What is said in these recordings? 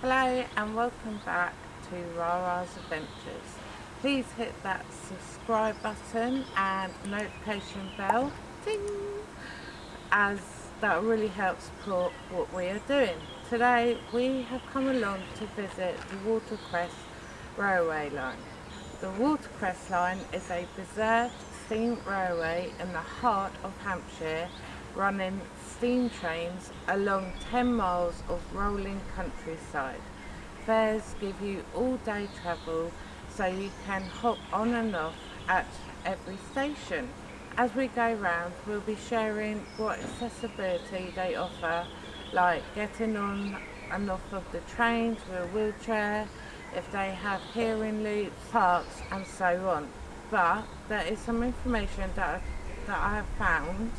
Hello and welcome back to Rara's Adventures. Please hit that subscribe button and notification bell ding, as that really helps support what we are doing. Today we have come along to visit the Watercress Railway Line. The Watercress Line is a preserved steam railway in the heart of Hampshire running steam trains along 10 miles of rolling countryside. Fares give you all day travel so you can hop on and off at every station. As we go round we'll be sharing what accessibility they offer like getting on and off of the trains with a wheelchair, if they have hearing loops, parks and so on. But there is some information that, that I have found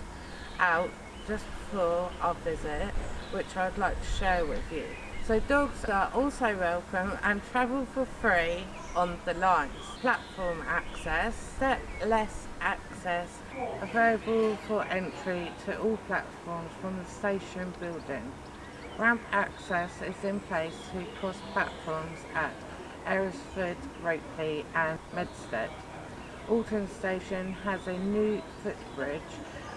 out just before our visit which I'd like to share with you. So dogs are also welcome and travel for free on the lines. Platform access, step-less access available for entry to all platforms from the station building. Ramp access is in place to cross platforms at Alresford, Ropley and Medstead. Alton Station has a new footbridge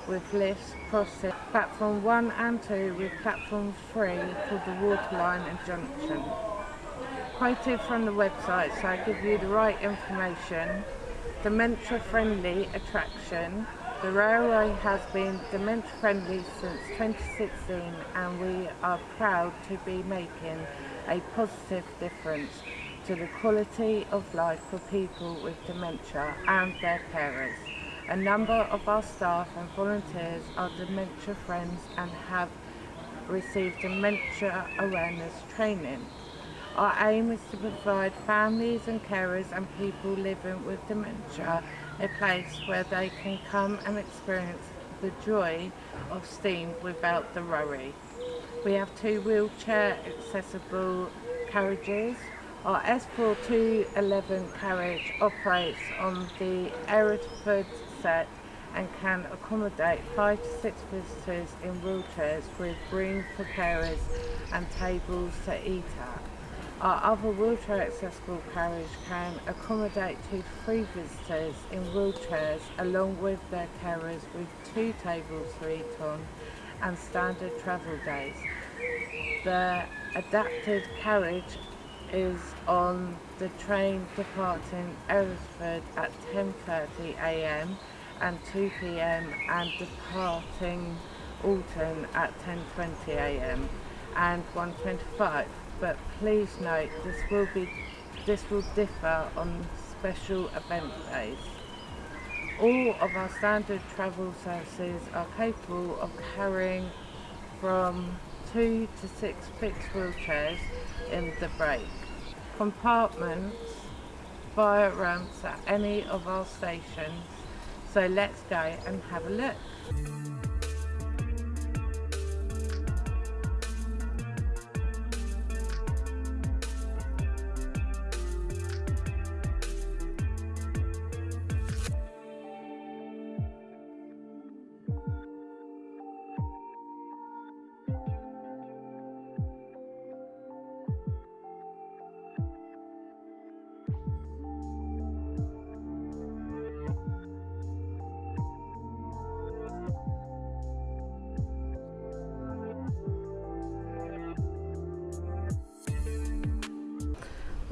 with lifts crossing platform 1 and 2 with platform 3 for the waterline and junction. Quoted from the website so I give you the right information. Dementia friendly attraction. The railway has been dementia friendly since 2016 and we are proud to be making a positive difference to the quality of life for people with dementia and their carers. A number of our staff and volunteers are dementia friends and have received dementia awareness training. Our aim is to provide families and carers and people living with dementia a place where they can come and experience the joy of steam without the worry. We have two wheelchair accessible carriages our S4211 carriage operates on the Alresford set and can accommodate 5 to 6 visitors in wheelchairs with room for carers and tables to eat at. Our other wheelchair accessible carriage can accommodate 2 to 3 visitors in wheelchairs along with their carers with 2 tables to eat on and standard travel days. The adapted carriage is on the train departing Alresford at 10.30am and 2pm and departing Alton at 10.20am and 1.25 but please note this will be this will differ on special event days. All of our standard travel services are capable of carrying from two to six fixed wheelchairs in the break compartments via ramps at any of our stations. So let's go and have a look.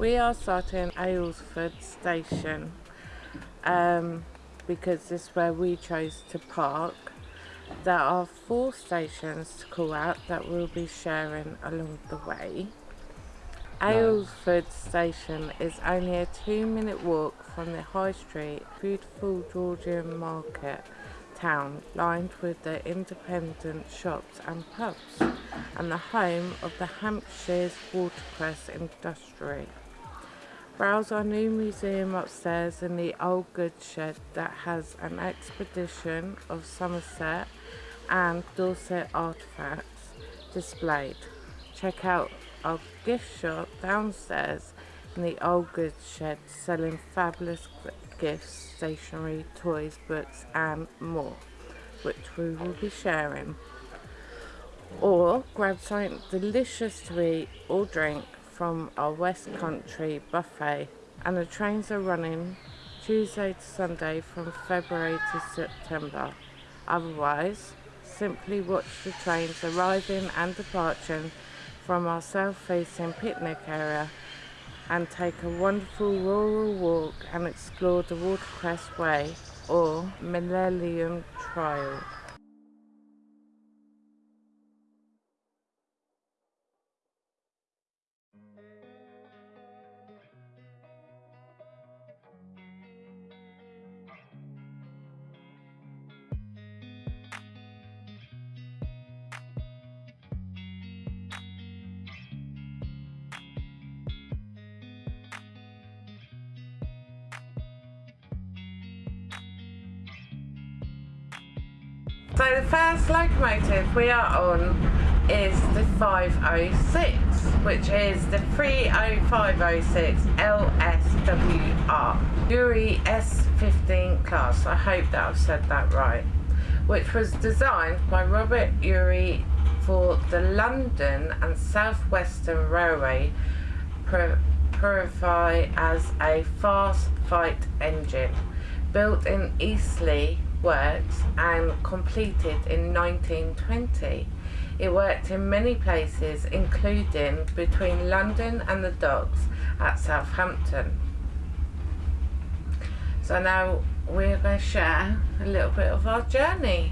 We are starting Alresford station um, because this is where we chose to park. There are four stations to call out that we'll be sharing along the way. Alresford station is only a two minute walk from the high street, beautiful Georgian market town lined with the independent shops and pubs and the home of the Hampshire's watercress industry. Browse our new museum upstairs in the old goods shed that has an expedition of Somerset and Dorset artefacts displayed. Check out our gift shop downstairs in the old goods shed selling fabulous gifts, stationery, toys, books and more which we will be sharing. Or grab something delicious to eat or drink from our West Country buffet and the trains are running Tuesday to Sunday from February to September. Otherwise, simply watch the trains arriving and departing from our south-facing picnic area and take a wonderful rural walk and explore the Watercress Way or Millennium Trail. So the first locomotive we are on is the 506, which is the 30506 LSWR Urie S15 class. I hope that I've said that right. Which was designed by Robert Urie for the London and South Western Railway purify as a fast fight engine built in Eastleigh works and completed in 1920. It worked in many places including between London and the docks at Southampton. So now we're going to share a little bit of our journey.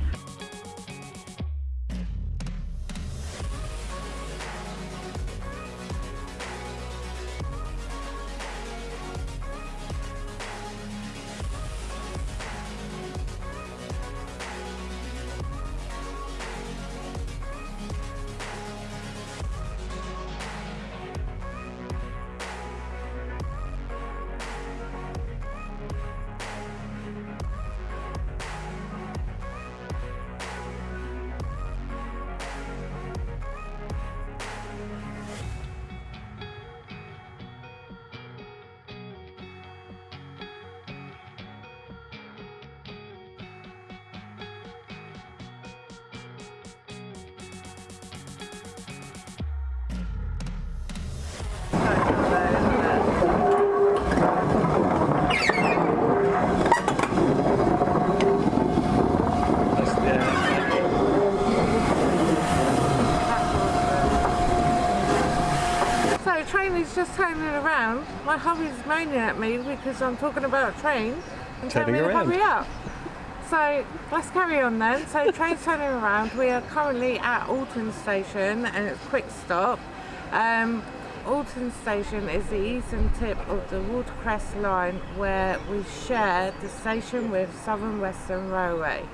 Just turning around. My hubby's moaning at me because I'm talking about a train and telling me to hurry up. So let's carry on then. So train's turning around. We are currently at Alton Station and it's a quick stop. Um, Alton Station is the eastern tip of the Watercress line where we share the station with Southern Western Railway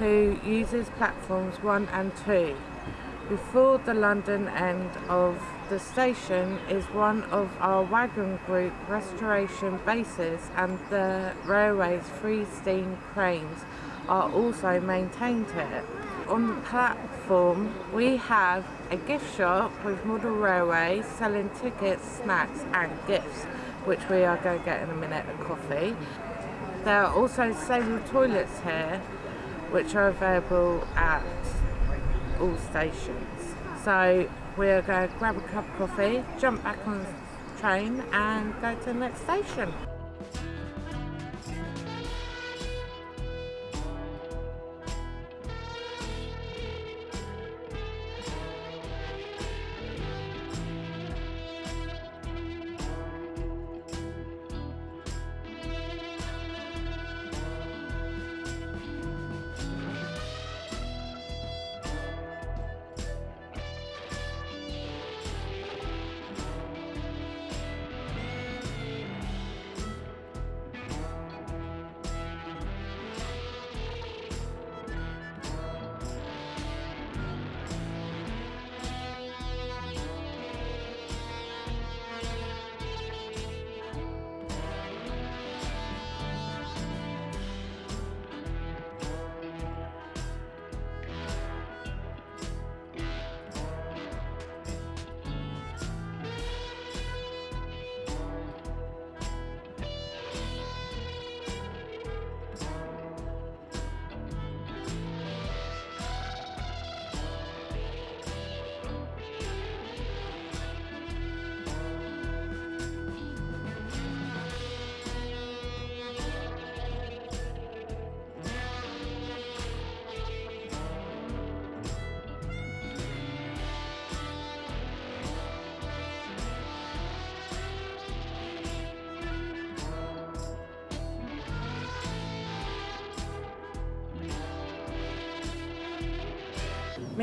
who uses platforms 1 and 2 before the London end of the station is one of our wagon group restoration bases and the railway's three steam cranes are also maintained here. On the platform we have a gift shop with Model Railway selling tickets, snacks and gifts which we are going to get in a minute a coffee. There are also several toilets here which are available at all stations. So we're going to grab a cup of coffee, jump back on the train and go to the next station.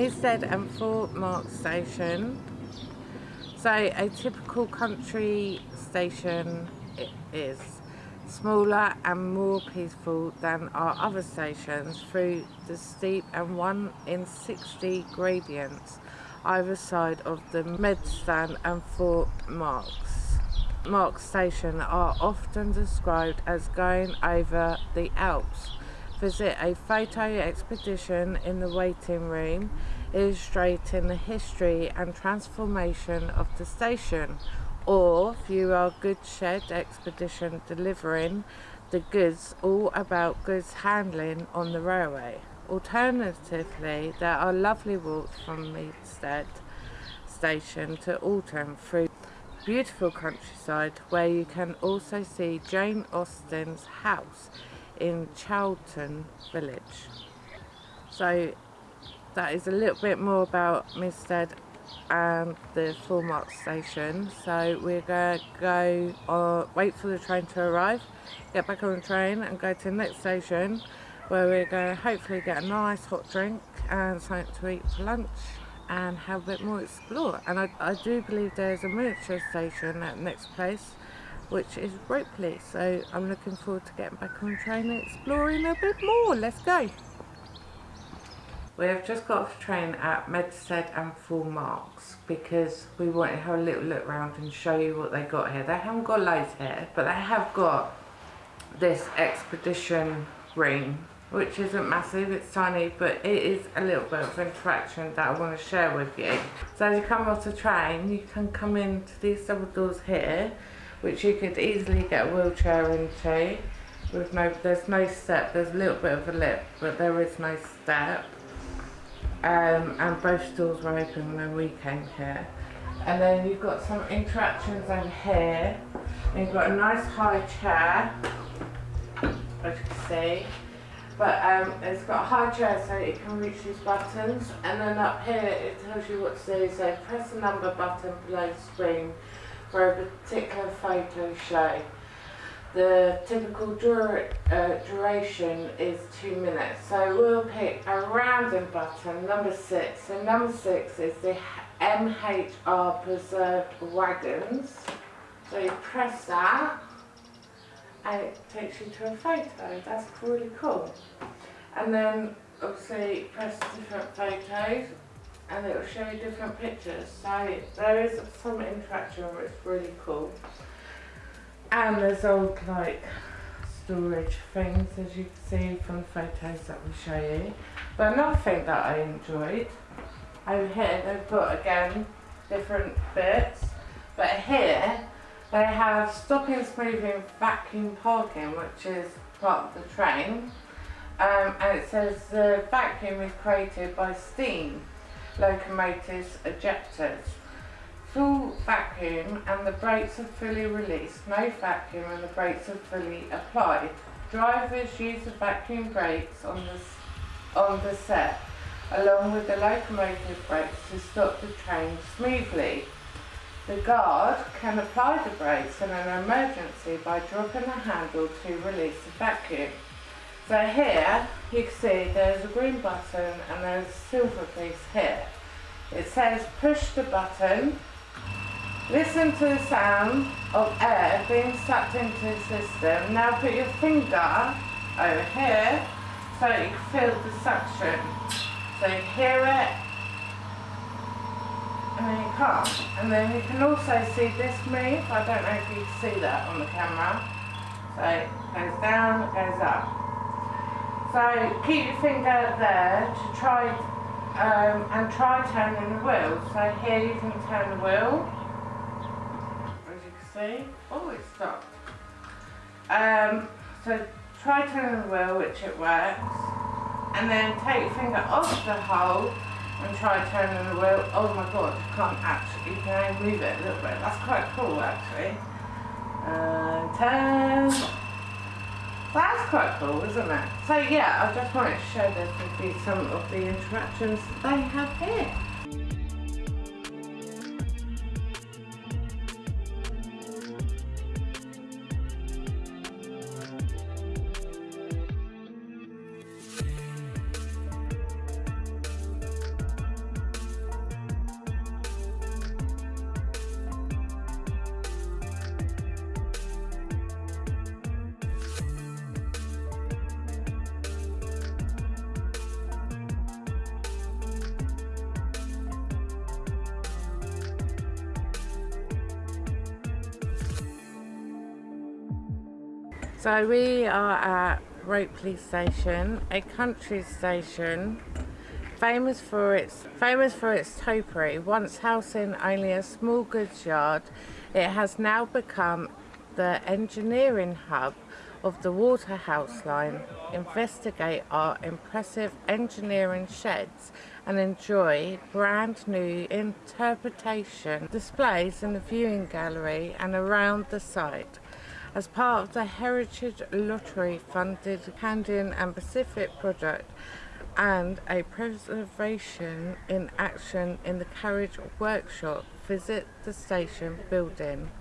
Medstead and Four Mark station. So a typical country station is smaller and more peaceful than our other stations through the steep and 1 in 60 gradients either side of the Medstead and Four Marks. Mark station are often described as going over the Alps. Visit a photo expedition in the waiting room illustrating the history and transformation of the station or view our goods shed expedition delivering the goods all about goods handling on the railway. Alternatively, there are lovely walks from Medstead station to Alton through beautiful countryside where you can also see Jane Austen's house in Charlton village. So that is a little bit more about Medstead and the Four Mark station. So we're going to go, or wait for the train to arrive, get back on the train and go to the next station where we're going to hopefully get a nice hot drink and something to eat for lunch and have a bit more explore and I, I do believe there's a miniature station at the next place which is Ropley so I'm looking forward to getting back on the train and exploring a bit more. Let's go. We have just got off train at Medstead and Full Marks because we wanted to have a little look around and show you what they got here. They haven't got loads here but they have got this expedition ring which isn't massive, it's tiny, but it is a little bit of interaction that I want to share with you. So as you come off the train, you can come into these double doors here, which you could easily get a wheelchair into. With no, there's no step, there's a little bit of a lip, but there is no step. Um, and both doors were open when we came here. And then you've got some interactions over here. And you've got a nice high chair, as you can see but um, it's got a high chair so it can reach these buttons and then up here it tells you what to do so press the number button below the screen for a particular photo show. The typical uh, duration is two minutes so we'll pick a random button, number six. So number six is the MHR preserved wagons. So you press that and it takes you to a photo. That's really cool. And then obviously press different photos and it will show you different pictures. So there is some interaction where it's really cool. And there's old like storage things as you can see from the photos that we show you. But another thing that I enjoyed, over here they've got again different bits. But here they have stopping smoothing vacuum parking, which is part of the train. Um, and it says the vacuum is created by steam locomotives ejectors. Full vacuum and the brakes are fully released. No vacuum and the brakes are fully applied. Drivers use the vacuum brakes on the, on the set along with the locomotive brakes to stop the train smoothly. The guard can apply the brakes in an emergency by dropping the handle to release the vacuum. So here you can see there's a green button and there's a silver piece here. It says push the button, listen to the sound of air being sucked into the system. Now put your finger over here so you can feel the suction. So you hear it and then you come. And then you can also see this move. I don't know if you can see that on the camera. So it goes down, it goes up. So keep your finger there to try um, and try turning the wheel. So here you can turn the wheel. As you can see. Oh, it stopped. Um, so try turning the wheel, which it works. And then take your finger off the hole and try turning the wheel. Oh my god, you can't actually, can only move it a little bit. That's quite cool actually. And turn. That's quite cool, isn't it? So yeah, I just wanted to show this with you some of the interactions they have here. So we are at Ropley Station, a country station famous for its famous for its topiary. Once housing only a small goods yard, it has now become the engineering hub of the Watercress line. Investigate our impressive engineering sheds and enjoy brand new interpretation displays in the viewing gallery and around the site. As part of the Heritage Lottery funded Canadian and Pacific project and a preservation in action in the carriage workshop, visit the station building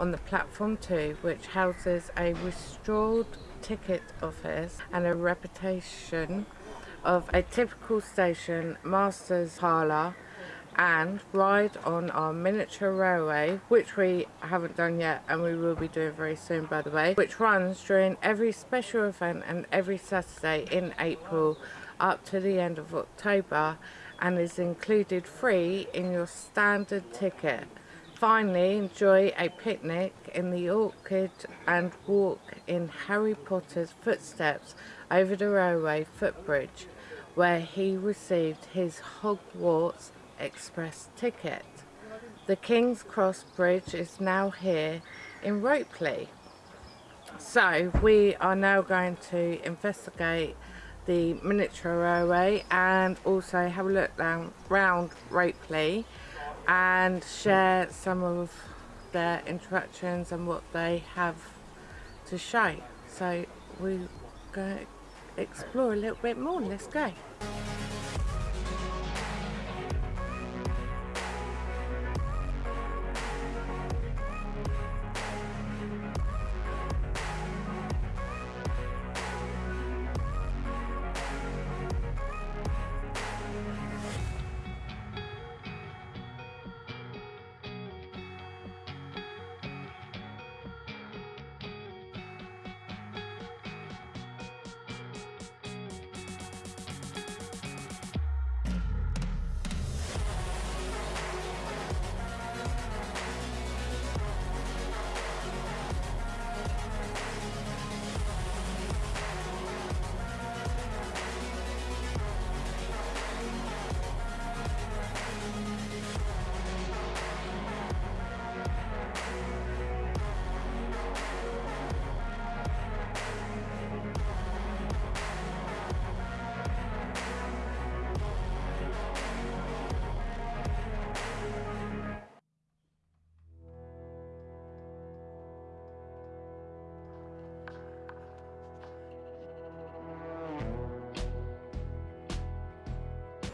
on the platform 2 which houses a restored ticket office and a reputation of a typical station master's parlour and ride on our miniature railway which we haven't done yet and we will be doing very soon by the way which runs during every special event and every Saturday in April up to the end of October and is included free in your standard ticket. Finally, enjoy a picnic in the orchid and walk in Harry Potter's footsteps over the railway footbridge where he received his Hogwarts Express ticket. The King's Cross Bridge is now here in Ropley. So we are now going to investigate the miniature railway and also have a look down round Ropley and share some of their interactions and what they have to show. So we're going to explore a little bit more. Let's go.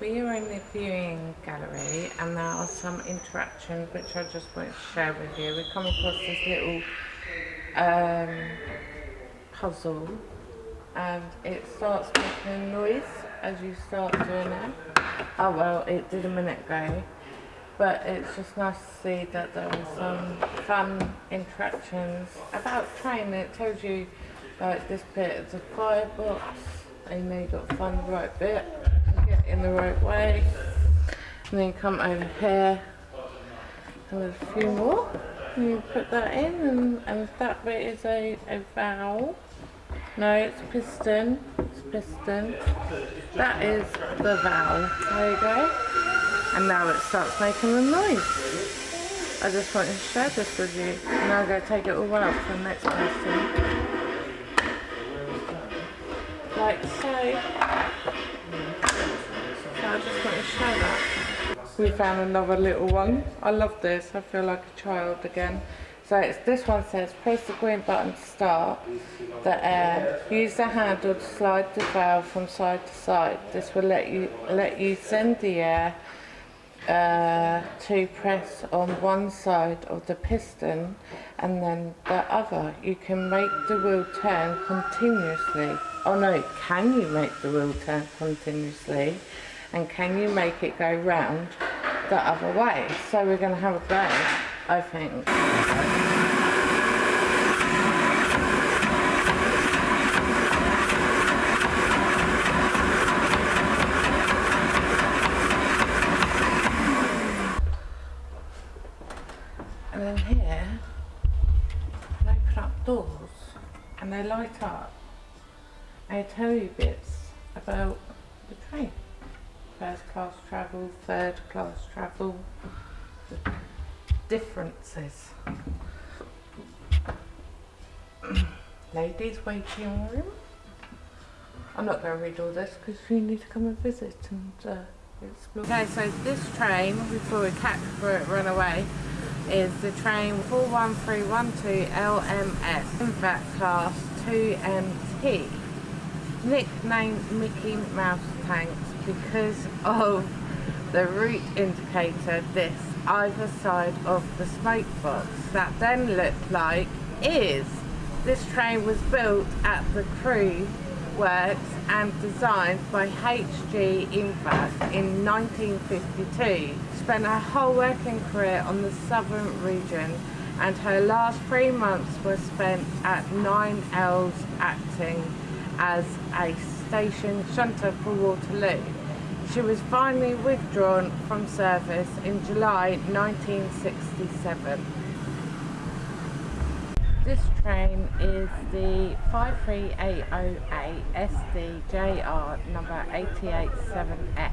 We are in the viewing gallery and there are some interactions which I just want to share with you. We come across this little um, puzzle and it starts making noise as you start doing it. Oh well, it did a minute ago. But it's just nice to see that there are some fun interactions about train. It tells you like this bit is a firebox you've got to find the right bit in the right way. And then come over here and there's a few more. And you put that in and, and that bit is a, a vowel. No, it's a piston. It's a piston. That is the vowel. There you go. And now it starts making a noise. I just wanted to share this with you. I'm going to take it all out for the next person. Like so. Just to show that. We found another little one. I love this. I feel like a child again. So it's, this one says, press the green button to start the air. Use the handle to slide the valve from side to side. This will let you let you send the air uh, to press on one side of the piston and then the other. You can make the wheel turn continuously. Oh no, can you make the wheel turn continuously? And can you make it go round the other way? So we're going to have a go, I think. And then here, I open up doors and they light up and tell you bits about class travel, third class travel, the differences. Ladies waiting room. I'm not going to read all this because you need to come and visit and uh, explore. Okay, so this train, before we catch before it run away, is the train 41312 LMS in that class 2MT. Nicknamed Mickey Mouse Tanks because of the route indicator this either side of the smoke box that then looked like is this train was built at the Crewe works and designed by H.G. Ivatt in 1952. Spent her whole working career on the southern region and her last three months were spent at 9 Elms acting as a station shunter for Waterloo. She was finally withdrawn from service in July 1967. This train is the 53808 SDJR number 887F.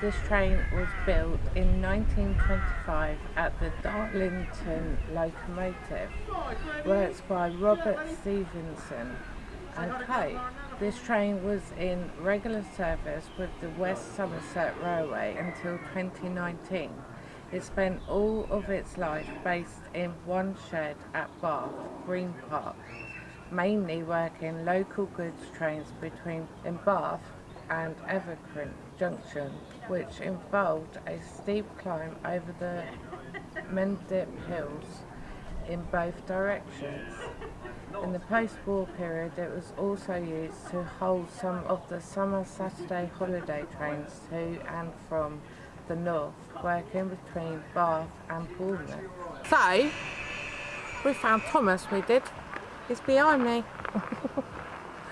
This train was built in 1925 at the Darlington Locomotive, works by Robert Stephenson and Co. This train was in regular service with the West Somerset Railway until 2019. It spent all of its life based in one shed at Bath, Green Park, mainly working local goods trains between in Bath and Evercreech Junction, which involved a steep climb over the Mendip Hills in both directions. In the post-war period it was also used to hold some of the summer Saturday holiday trains to and from the north, working between Bath and Bournemouth. So, we found Thomas, we did. He's behind me.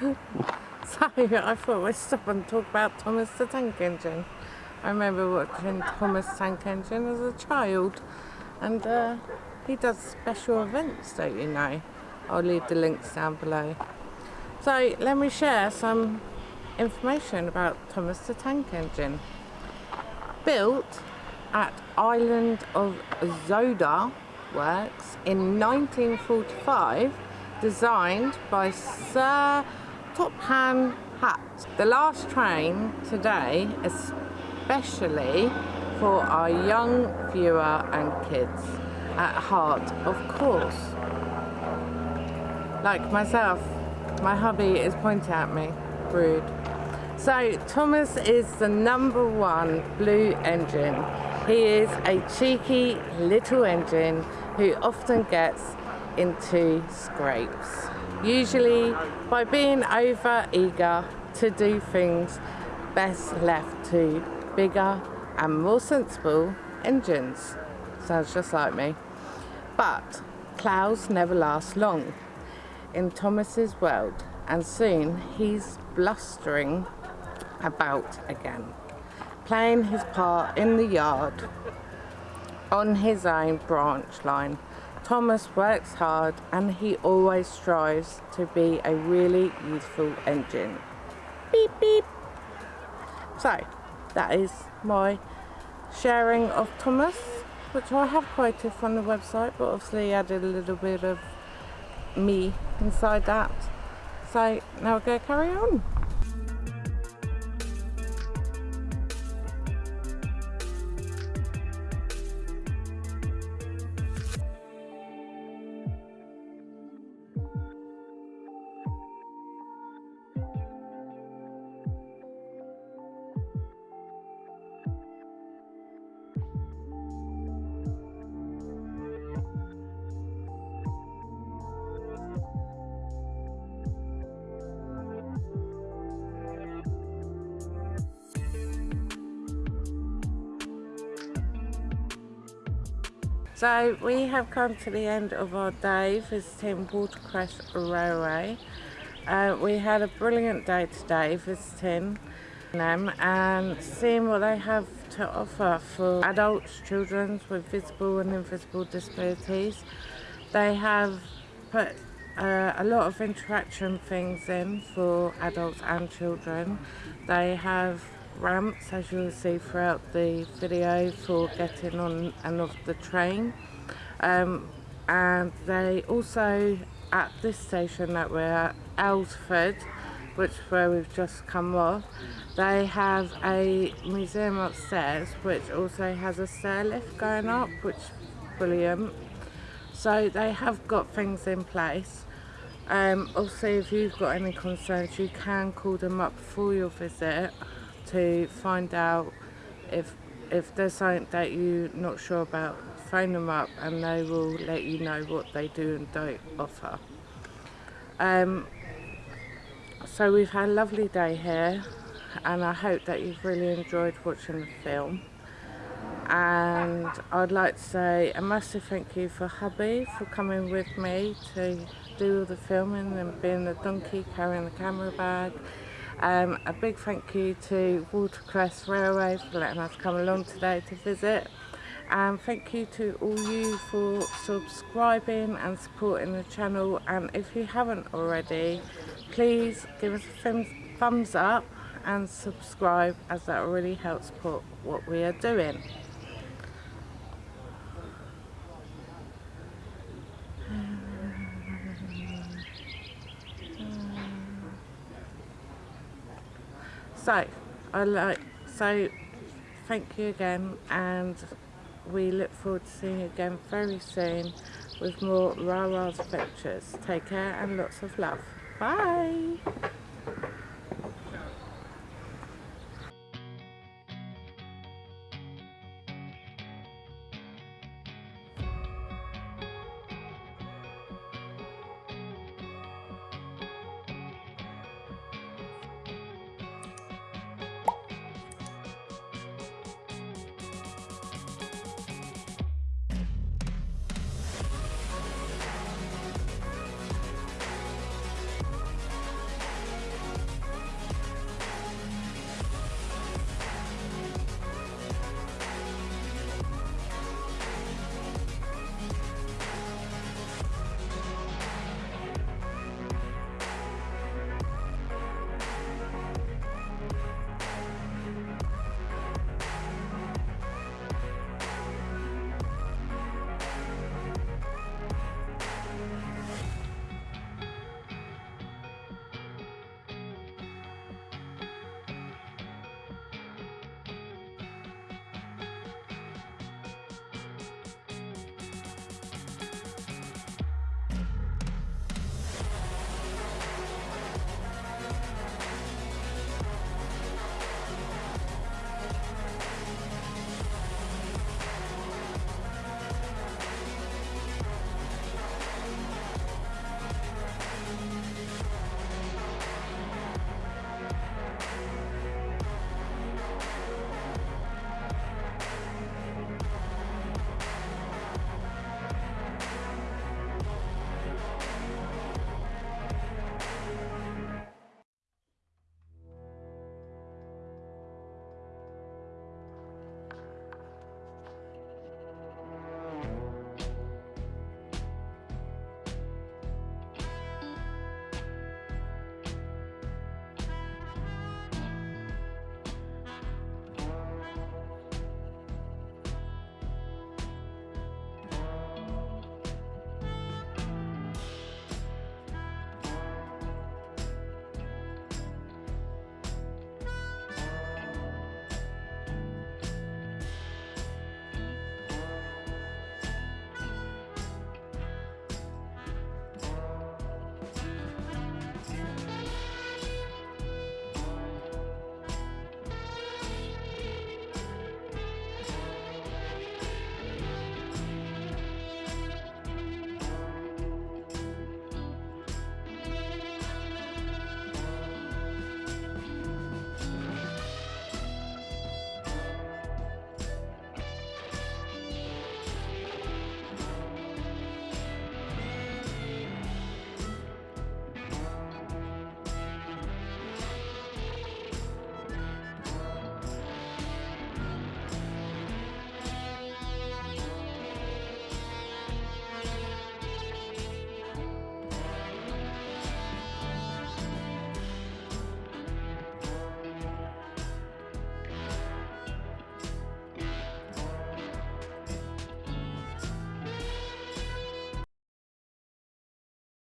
so, I thought we'd stop and talk about Thomas the Tank Engine. I remember watching Thomas Tank Engine as a child and uh, he does special events, don't you know? I'll leave the links down below. So let me share some information about Thomas the Tank Engine. Built at Island of Sodor Works in 1945, designed by Sir Topham Hatt. The last train today, especially for our young viewer and kids at heart, of course. Like myself, my hubby is pointing at me, rude. So Thomas is the number one blue engine. He is a cheeky little engine who often gets into scrapes. Usually by being over eager to do things best left to bigger and more sensible engines. Sounds just like me. But clouds never last long in Thomas's world and soon he's blustering about again, playing his part in the yard on his own branch line. Thomas works hard and he always strives to be a really useful engine. Beep beep. So that is my sharing of Thomas, which I have quoted from the website, but obviously added a little bit of me inside that. So now we're going to carry on. So we have come to the end of our day visiting Watercress Railway. Uh, we had a brilliant day today visiting them and seeing what they have to offer for adults, children with visible and invisible disabilities. They have put uh, a lot of interaction things in for adults and children. They have ramps as you'll see throughout the video for getting on and off the train. Um, and they also at this station that we're at Elsford which is where we've just come off they have a museum upstairs which also has a stair lift going up which is brilliant. So they have got things in place. Um, also if you've got any concerns you can call them up for your visit to find out if if there's something that you're not sure about phone them up and they will let you know what they do and don't offer. Um, so we've had a lovely day here and I hope that you've really enjoyed watching the film. And I'd like to say a massive thank you for hubby for coming with me to do all the filming and being the donkey carrying the camera bag um, a big thank you to Watercress Railway for letting us come along today to visit. And thank you to all you for subscribing and supporting the channel. And if you haven't already, please give us a thumbs up and subscribe as that really helps support what we are doing. So I like so thank you again and we look forward to seeing you again very soon with more Rara's adventures take care and lots of love. Bye